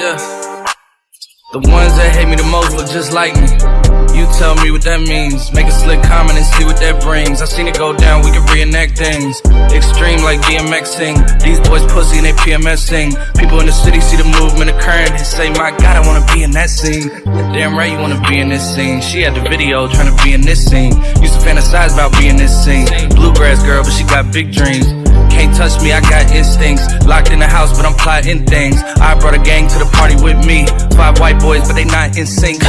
Yeah. The ones that hate me the most look just like me. You tell me what that means. Make a slick comment and see what that brings. I seen it go down, we can reenact things. Extreme like DMXing. These boys pussy and they PMSing. People in the city see the movement occurring and say, My God, I wanna be in that scene. Damn right, you wanna be in this scene. She had the video trying to be in this scene. Used to fantasize about being this scene. Bluegrass girl, but she got big dreams. Can't touch me, I got instincts. Locked in the house, but I'm plotting things. I brought a gang to the party with me. Five white boys, but they not in sync.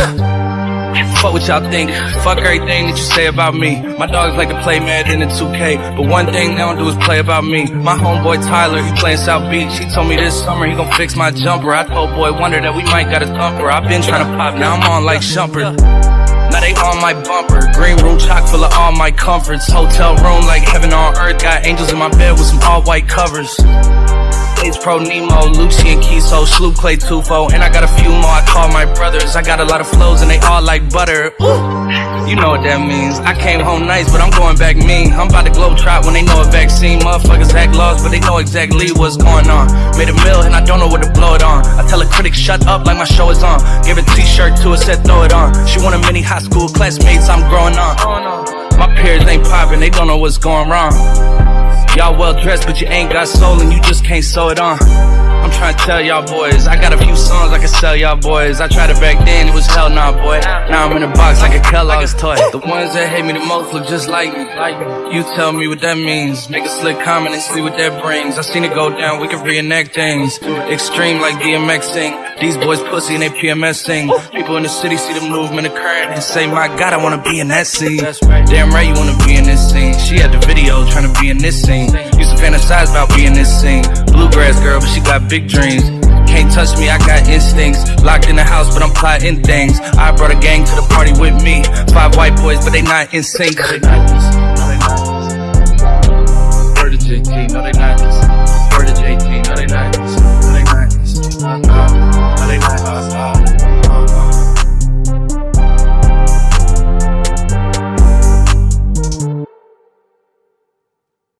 Fuck what y'all think. Fuck everything that you say about me. My dogs like to play mad in the 2K. But one thing they don't do is play about me. My homeboy Tyler, he playing South Beach. He told me this summer he gon' fix my jumper. I told boy Wonder that we might got a thumper. i been trying to pop, now I'm on like Shumpert. Now they on my bumper. Green room chock full of all my comforts. Hotel room like heaven on earth. Got angels in my bed with some all white covers. H Pro Nemo, Lucci and Kiso, Sloop Clay Tufo, and I got a few more I call my brothers. I got a lot of flows and they all like butter. Ooh. You know what that means. I came home nice, but I'm going back mean. I'm about to globe trot when they know a vaccine. Motherfuckers act lost, but they know exactly what's going on. Made a mill and I don't know what to blow it on. I tell a critic, shut up like my show is on. Give a t-shirt to her, said throw it on. She want a mini high school classmates, I'm growing on. Peers ain't popping, they don't know what's going wrong. Y'all well dressed, but you ain't got soul and you just can't sew it on. I'm trying to tell y'all boys, I got a few songs I can sell y'all boys. I tried it back then, it was hell nah, boy. Now I'm in a box like a Kellogg's toy. The ones that hate me the most look just like me. You tell me what that means. Make a slick comment and see what that brings. I seen it go down, we can reenact things. Extreme like DMXing. These boys pussy and they PMSing. People in the city see the movement occurring and say, My God, I wanna be in that scene. Damn right, you wanna be in this scene. She had the video trying to be in this scene. Used to fantasize about being this scene. Bluegrass girl, but she got big dreams can't touch me, I got instincts. Locked in the house, but I'm plotting things. I brought a gang to the party with me. Five white boys, but they not in sync. No, they not. No, they not. Word to JT, no, they not. Word to JT, no, they not. No, they not. Uh, uh. No, they not. Uh,